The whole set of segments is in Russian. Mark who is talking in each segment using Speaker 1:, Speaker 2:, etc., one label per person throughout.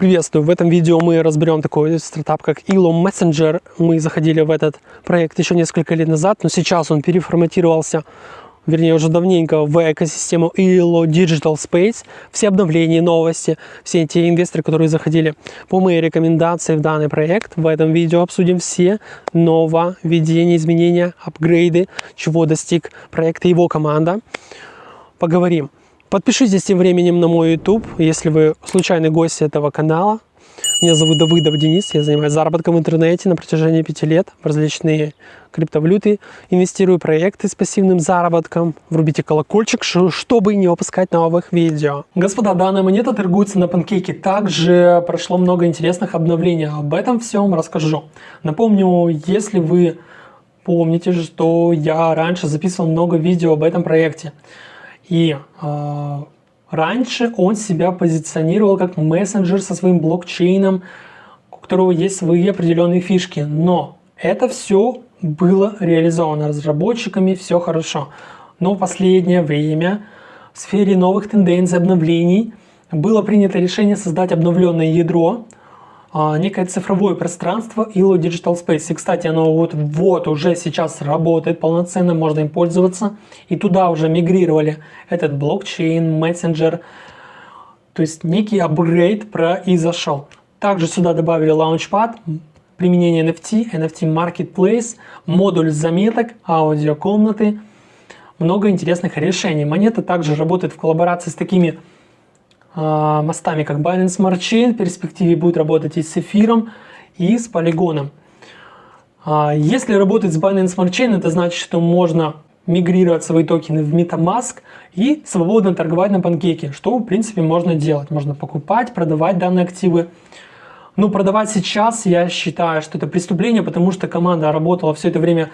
Speaker 1: Приветствую! В этом видео мы разберем такой стартап, как Elo Messenger. Мы заходили в этот проект еще несколько лет назад, но сейчас он переформатировался, вернее уже давненько, в экосистему Elo Digital Space. Все обновления, новости, все те инвесторы, которые заходили по моей рекомендации в данный проект. В этом видео обсудим все нововведения, изменения, апгрейды, чего достиг проект и его команда. Поговорим Подпишитесь тем временем на мой YouTube, если вы случайный гость этого канала. Меня зовут Давыдов Денис, я занимаюсь заработком в интернете на протяжении пяти лет в различные криптовалюты, инвестирую в проекты с пассивным заработком. Врубите колокольчик, чтобы не выпускать новых видео. Господа, данная монета торгуется на панкейке. Также прошло много интересных обновлений. Об этом всем расскажу. Напомню, если вы помните, что я раньше записывал много видео об этом проекте. И э, раньше он себя позиционировал как мессенджер со своим блокчейном, у которого есть свои определенные фишки. Но это все было реализовано разработчиками, все хорошо. Но в последнее время в сфере новых тенденций, обновлений было принято решение создать обновленное ядро, некое цифровое пространство ILO Digital Space. И, кстати, оно вот, вот уже сейчас работает полноценно, можно им пользоваться. И туда уже мигрировали этот блокчейн, мессенджер. То есть некий апгрейд произошел. Также сюда добавили Launchpad, применение NFT, NFT Marketplace, модуль заметок, аудиокомнаты. Много интересных решений. Монета также работает в коллаборации с такими а, мостами, как Binance Smart Chain, в перспективе будет работать и с эфиром, и с полигоном. А, если работать с Binance Smart Chain, это значит, что можно мигрировать свои токены в MetaMask и свободно торговать на панкейке, что в принципе можно делать. Можно покупать, продавать данные активы. Но продавать сейчас я считаю, что это преступление, потому что команда работала все это время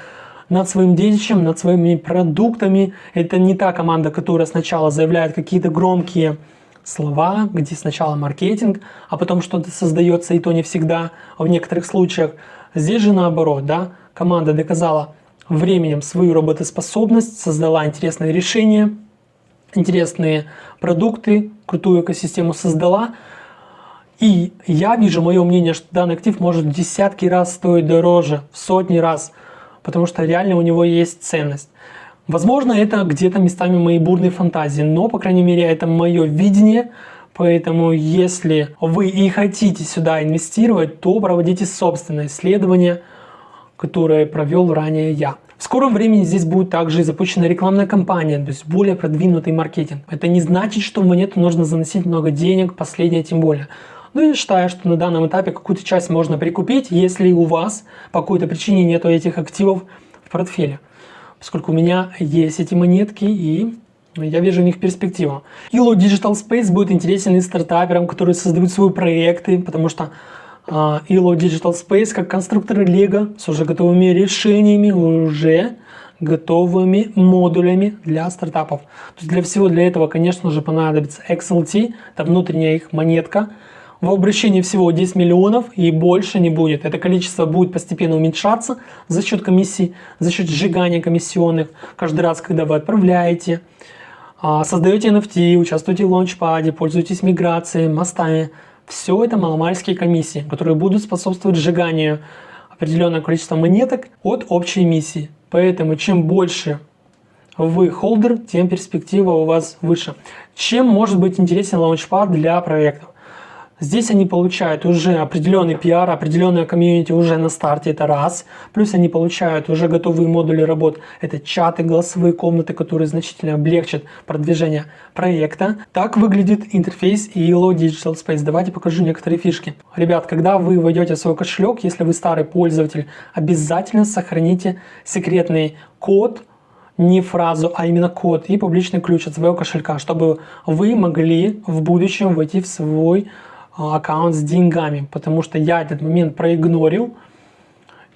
Speaker 1: над своим детищем, над своими продуктами. Это не та команда, которая сначала заявляет какие-то громкие слова, где сначала маркетинг, а потом что-то создается, и то не всегда, а в некоторых случаях. Здесь же наоборот, да, команда доказала временем свою работоспособность, создала интересные решения, интересные продукты, крутую экосистему создала. И я вижу, мое мнение, что данный актив может в десятки раз стоить дороже, в сотни раз, потому что реально у него есть ценность. Возможно, это где-то местами мои бурные фантазии, но, по крайней мере, это мое видение, Поэтому, если вы и хотите сюда инвестировать, то проводите собственное исследование, которое провел ранее я. В скором времени здесь будет также запущена рекламная кампания, то есть более продвинутый маркетинг. Это не значит, что в монету нужно заносить много денег, последнее тем более. Но я считаю, что на данном этапе какую-то часть можно прикупить, если у вас по какой-то причине нет этих активов в портфеле поскольку у меня есть эти монетки и я вижу в них перспективу. Ilo Digital Space будет интересен и стартаперам, которые создают свои проекты, потому что Ilo Digital Space как конструкторы Lego с уже готовыми решениями, уже готовыми модулями для стартапов. То есть для всего для этого, конечно же, понадобится XLT, это внутренняя их монетка, в обращении всего 10 миллионов и больше не будет. Это количество будет постепенно уменьшаться за счет комиссий, за счет сжигания комиссионных. Каждый раз, когда вы отправляете, а, создаете NFT, участвуете в лаунчпаде, пользуетесь миграцией, мостами. Все это маломальские комиссии, которые будут способствовать сжиганию определенного количества монеток от общей эмиссии. Поэтому чем больше вы холдер, тем перспектива у вас выше. Чем может быть интересен лаунчпад для проектов? Здесь они получают уже определенный пиар, определенная комьюнити уже на старте, это раз. Плюс они получают уже готовые модули работ, это чаты, голосовые комнаты, которые значительно облегчат продвижение проекта. Так выглядит интерфейс ELO Digital Space. Давайте покажу некоторые фишки. Ребят, когда вы войдете в свой кошелек, если вы старый пользователь, обязательно сохраните секретный код, не фразу, а именно код и публичный ключ от своего кошелька, чтобы вы могли в будущем войти в свой аккаунт с деньгами, потому что я этот момент проигнорил.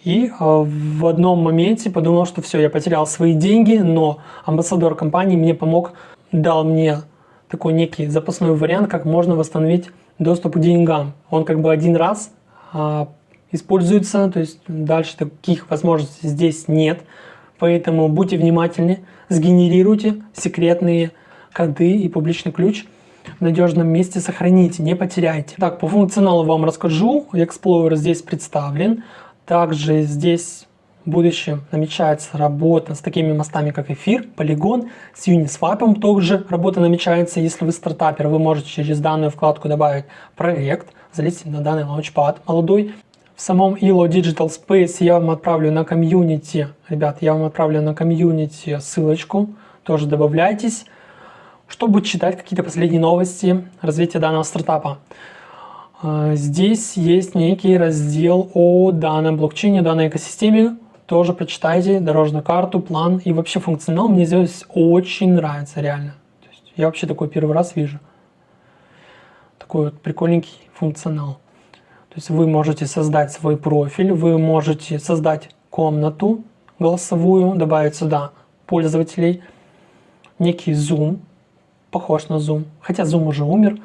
Speaker 1: И а, в одном моменте подумал, что все, я потерял свои деньги, но амбассадор компании мне помог, дал мне такой некий запасной вариант, как можно восстановить доступ к деньгам. Он как бы один раз а, используется, то есть дальше таких возможностей здесь нет, поэтому будьте внимательны, сгенерируйте секретные коды и публичный ключ – в надежном месте сохраните, не потеряйте. Так, по функционалу вам расскажу. Explorer здесь представлен. Также здесь в будущем намечается работа с такими мостами, как Эфир, Polygon, с Uniswap тоже работа намечается. Если вы стартапер, вы можете через данную вкладку добавить проект, залезть на данный лаунчпад молодой. В самом ILO Digital Space я вам отправлю на комьюнити, ребят, я вам отправлю на комьюнити ссылочку, тоже добавляйтесь, чтобы читать какие-то последние новости развития данного стартапа. А, здесь есть некий раздел о данном блокчейне, данной экосистеме, тоже прочитайте дорожную карту, план и вообще функционал. Мне здесь очень нравится, реально. То есть я вообще такой первый раз вижу. Такой вот прикольненький функционал. То есть вы можете создать свой профиль, вы можете создать комнату голосовую, добавить сюда пользователей, некий Zoom, похож на Zoom, хотя Zoom уже умер.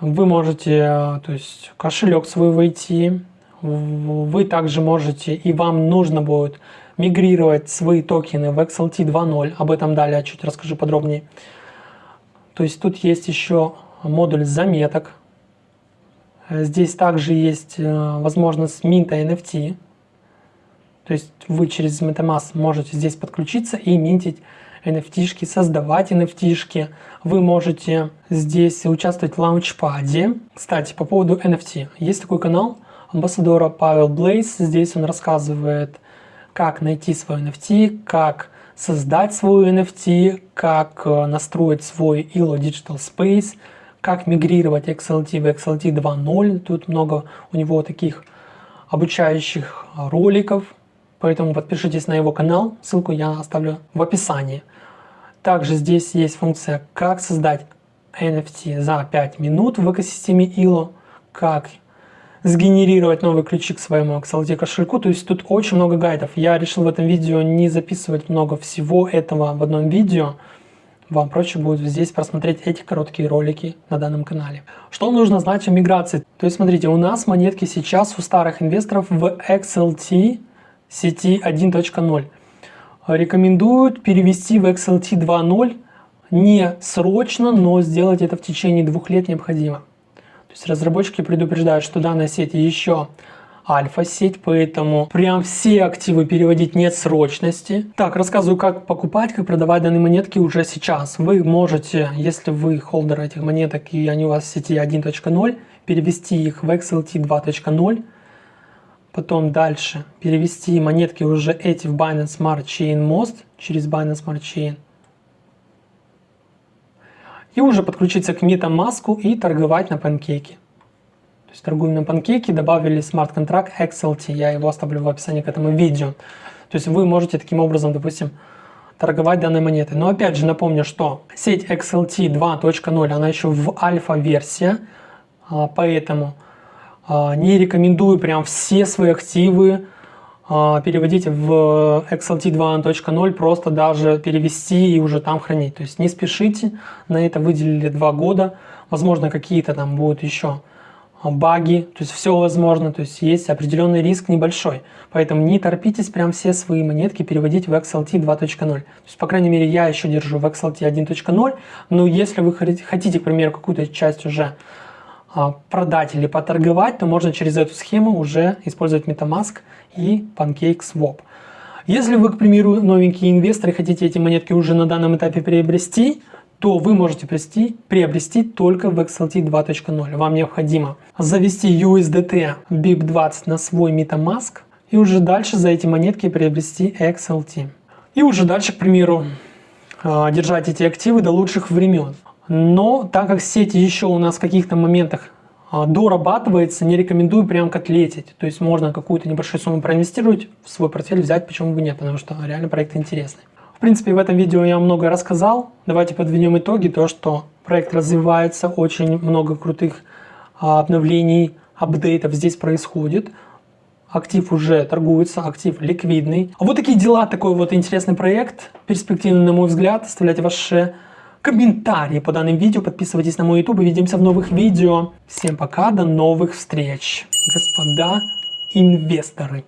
Speaker 1: Вы можете, то есть кошелек свой войти, вы также можете и вам нужно будет мигрировать свои токены в XLT 2.0. Об этом далее чуть расскажу подробнее. То есть тут есть еще модуль заметок. Здесь также есть э, возможность минта NFT. То есть вы через MetaMask можете здесь подключиться и минтить NFT-шки, создавать NFT-шки. Вы можете здесь участвовать в лаунчпаде. Кстати, по поводу NFT. Есть такой канал – амбассадора Павел Блейс. Здесь он рассказывает, как найти свой NFT, как создать свой NFT, как э, настроить свой ILO Digital Space, как мигрировать XLT в XLT 2.0. Тут много у него таких обучающих роликов, поэтому подпишитесь на его канал, ссылку я оставлю в описании. Также здесь есть функция, как создать NFT за 5 минут в экосистеме ILO, как сгенерировать новые ключи к своему XLT кошельку. То есть тут очень много гайдов. Я решил в этом видео не записывать много всего этого в одном видео. Вам проще будет здесь просмотреть эти короткие ролики на данном канале. Что нужно знать о миграции? То есть смотрите, у нас монетки сейчас у старых инвесторов в XLT сети 1.0. Рекомендуют перевести в XLT 2.0 не срочно, но сделать это в течение двух лет необходимо. То есть разработчики предупреждают, что данная сеть еще альфа-сеть, поэтому прям все активы переводить нет срочности. Так, рассказываю, как покупать, как продавать данные монетки уже сейчас. Вы можете, если вы холдер этих монеток и они у вас в сети 1.0, перевести их в XLT 2.0, потом дальше перевести монетки уже эти в Binance Smart Chain Most через Binance Smart Chain и уже подключиться к MetaMask и торговать на панкейке. То есть торгуем на панкейке, добавили смарт-контракт XLT, я его оставлю в описании к этому видео. То есть вы можете таким образом, допустим, торговать данной монетой. Но опять же напомню, что сеть XLT 2.0, она еще в альфа-версия, а, поэтому не рекомендую прям все свои активы а, переводить в XLT 2.0, просто даже перевести и уже там хранить. То есть не спешите, на это выделили два года. Возможно, какие-то там будут еще баги, то есть все возможно, то есть есть определенный риск небольшой. Поэтому не торпитесь прям все свои монетки переводить в XLT 2.0. То есть, по крайней мере, я еще держу в XLT 1.0, но если вы хотите, к примеру, какую-то часть уже а, продать или поторговать, то можно через эту схему уже использовать MetaMask и PancakeSwap. Если вы, к примеру, новенький инвестор и хотите эти монетки уже на данном этапе приобрести, то вы можете приобрести, приобрести только в XLT 2.0. Вам необходимо завести USDT BIP20 на свой MetaMask и уже дальше за эти монетки приобрести XLT. И уже дальше, к примеру, а, держать эти активы до лучших времен. Но так как сеть еще у нас в каких-то моментах а, дорабатывается, не рекомендую прям котлетить. То есть можно какую-то небольшую сумму проинвестировать в свой портфель, взять, почему бы нет, потому что реально проект интересный. В принципе, в этом видео я много рассказал. Давайте подведем итоги. То, что проект развивается, очень много крутых а, обновлений, апдейтов здесь происходит. Актив уже торгуется, актив ликвидный. Вот такие дела, такой вот интересный проект, перспективный на мой взгляд. Оставляйте ваши комментарии по данным видео, подписывайтесь на мой YouTube, увидимся в новых видео. Всем пока, до новых встреч, господа инвесторы.